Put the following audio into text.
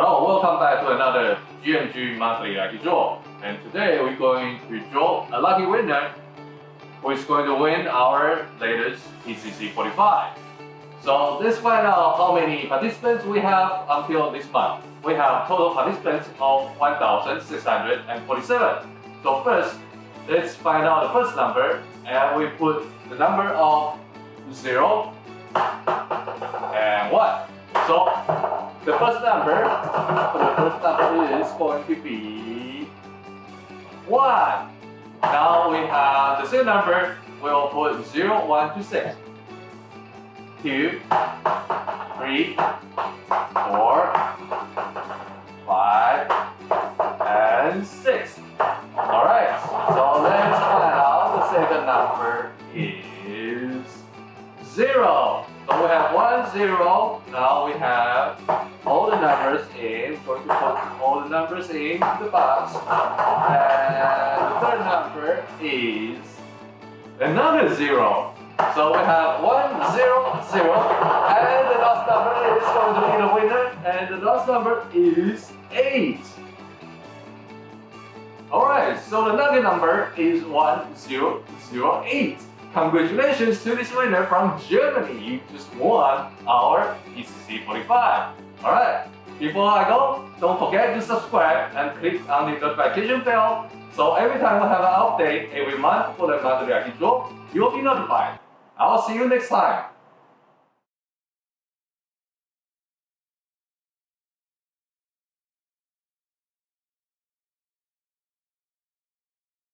Hello, welcome back to another GMG Monthly Lucky Draw. And today we're going to draw a lucky winner who is going to win our latest PCC 45. So let's find out how many participants we have until this month. We have total participants of 1,647. So first, let's find out the first number and we put the number of 0 and 1. So the first number, the first number is going to be 1. Now we have the second number, we'll put 0, 1 to 6. 2, 3, 4, 5, and 6. Alright, so let's find out the second number is 0. So we have 1, 0. Now we have all the numbers in. Going to put all the numbers in the box. And the third number is another 0. So we have 1, 0, 0. And the last number is going to be the winner. And the last number is 8. Alright, so the lucky number is 1008. Congratulations to this winner from Germany. You just won our PCC 45. Alright, before I go, don't forget to subscribe and click on the notification bell so every time we have an update every month for the monthly draw, you'll be notified. I'll see you next time.